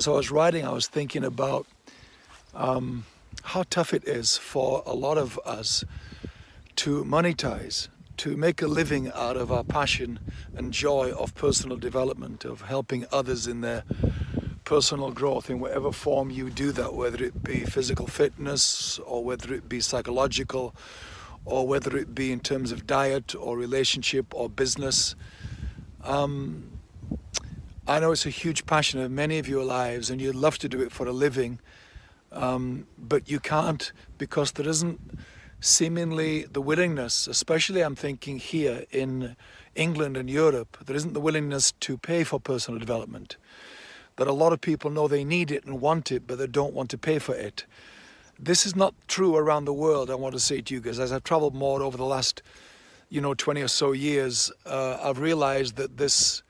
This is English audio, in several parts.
As I was writing, I was thinking about um, how tough it is for a lot of us to monetize, to make a living out of our passion and joy of personal development, of helping others in their personal growth in whatever form you do that, whether it be physical fitness or whether it be psychological or whether it be in terms of diet or relationship or business. Um, I know it's a huge passion of many of your lives and you'd love to do it for a living, um, but you can't because there isn't seemingly the willingness, especially I'm thinking here in England and Europe, there isn't the willingness to pay for personal development. That a lot of people know they need it and want it, but they don't want to pay for it. This is not true around the world, I want to say to you guys. As I've traveled more over the last, you know, 20 or so years, uh, I've realized that this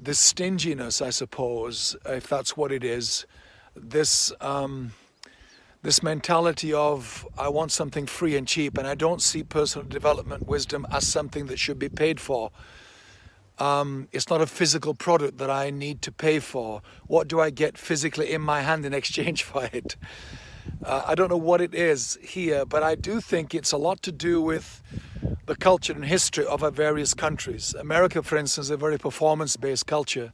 this stinginess, I suppose, if that's what it is, this um, this mentality of I want something free and cheap, and I don't see personal development wisdom as something that should be paid for. Um, it's not a physical product that I need to pay for. What do I get physically in my hand in exchange for it? Uh, I don't know what it is here, but I do think it's a lot to do with the culture and history of our various countries. America, for instance, is a very performance-based culture,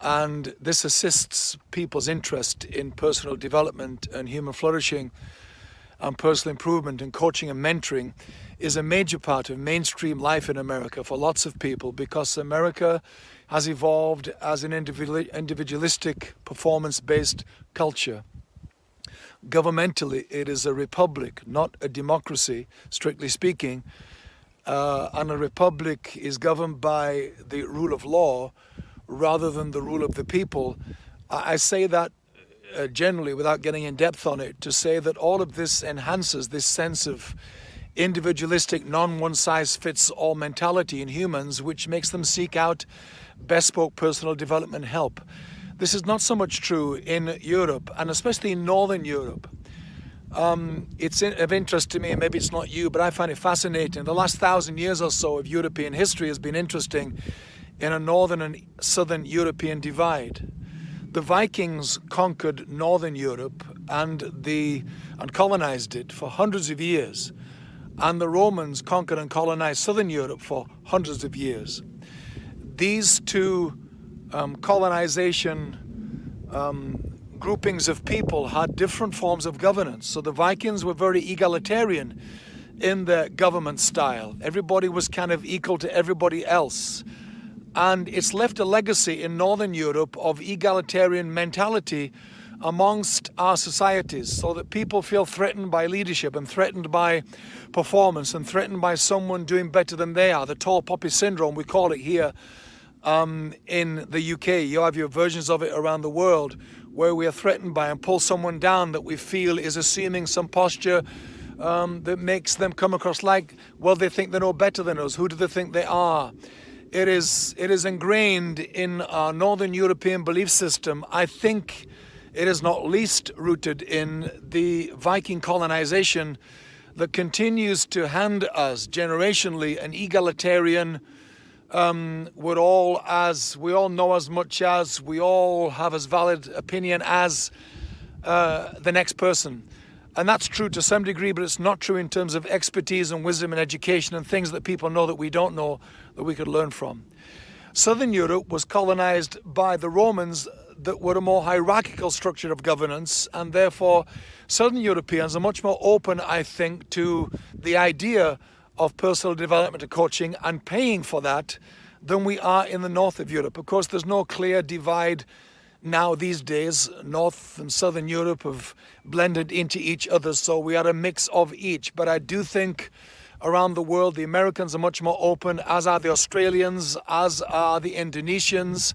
and this assists people's interest in personal development and human flourishing and personal improvement and coaching and mentoring is a major part of mainstream life in America for lots of people because America has evolved as an individualistic performance-based culture. Governmentally, it is a republic, not a democracy, strictly speaking, uh, and a republic is governed by the rule of law rather than the rule of the people. I, I say that uh, generally without getting in depth on it to say that all of this enhances this sense of individualistic non one size fits all mentality in humans which makes them seek out bespoke personal development help. This is not so much true in Europe and especially in Northern Europe um, it's in, of interest to me, maybe it's not you, but I find it fascinating. The last thousand years or so of European history has been interesting in a northern and southern European divide. The Vikings conquered northern Europe and, the, and colonized it for hundreds of years. And the Romans conquered and colonized southern Europe for hundreds of years. These two um, colonization um, groupings of people had different forms of governance. So the Vikings were very egalitarian in their government style. Everybody was kind of equal to everybody else. And it's left a legacy in Northern Europe of egalitarian mentality amongst our societies so that people feel threatened by leadership and threatened by performance and threatened by someone doing better than they are. The tall poppy syndrome, we call it here um, in the UK. You have your versions of it around the world where we are threatened by and pull someone down that we feel is assuming some posture um, that makes them come across like, well, they think they know better than us. Who do they think they are? It is, it is ingrained in our Northern European belief system. I think it is not least rooted in the Viking colonization that continues to hand us generationally an egalitarian um, we're all as, we all know as much as, we all have as valid opinion as uh, the next person. And that's true to some degree, but it's not true in terms of expertise and wisdom and education and things that people know that we don't know that we could learn from. Southern Europe was colonized by the Romans that were a more hierarchical structure of governance and therefore Southern Europeans are much more open, I think, to the idea of personal development and coaching and paying for that than we are in the north of Europe. Of course, there's no clear divide now these days. North and Southern Europe have blended into each other, so we are a mix of each. But I do think around the world, the Americans are much more open, as are the Australians, as are the Indonesians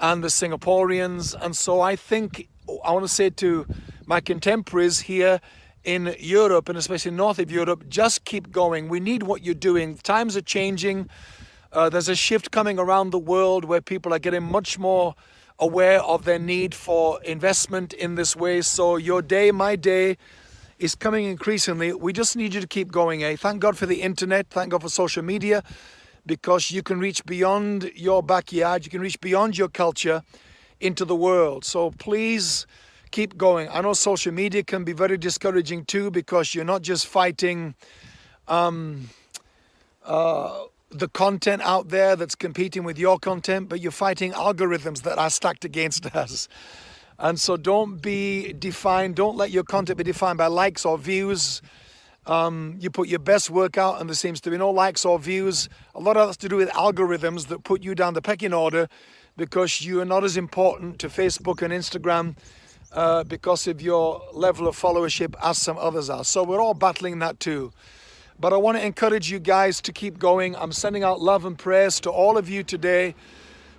and the Singaporeans. And so I think, I want to say to my contemporaries here, in Europe and especially north of Europe, just keep going. We need what you're doing. Times are changing. Uh, there's a shift coming around the world where people are getting much more aware of their need for investment in this way. So your day, my day, is coming increasingly. We just need you to keep going. Eh? Thank God for the internet. Thank God for social media because you can reach beyond your backyard. You can reach beyond your culture into the world. So please keep going. I know social media can be very discouraging too because you're not just fighting um, uh, the content out there that's competing with your content, but you're fighting algorithms that are stacked against us. And so don't be defined, don't let your content be defined by likes or views. Um, you put your best work out and there seems to be no likes or views. A lot of that's to do with algorithms that put you down the pecking order because you are not as important to Facebook and Instagram uh, because of your level of followership as some others are. So we're all battling that too. But I want to encourage you guys to keep going. I'm sending out love and prayers to all of you today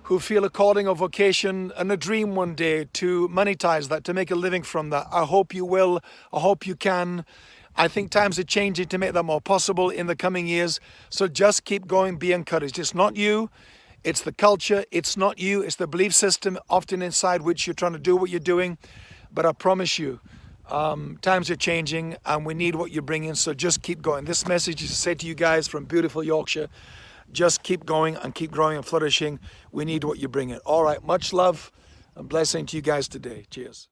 who feel a calling or vocation and a dream one day to monetize that, to make a living from that. I hope you will. I hope you can. I think times are changing to make that more possible in the coming years. So just keep going, be encouraged. It's not you, it's the culture. It's not you, it's the belief system often inside which you're trying to do what you're doing. But I promise you, um, times are changing and we need what you're bringing, so just keep going. This message is say to you guys from beautiful Yorkshire, just keep going and keep growing and flourishing. We need what you bring in. All right, much love and blessing to you guys today. Cheers.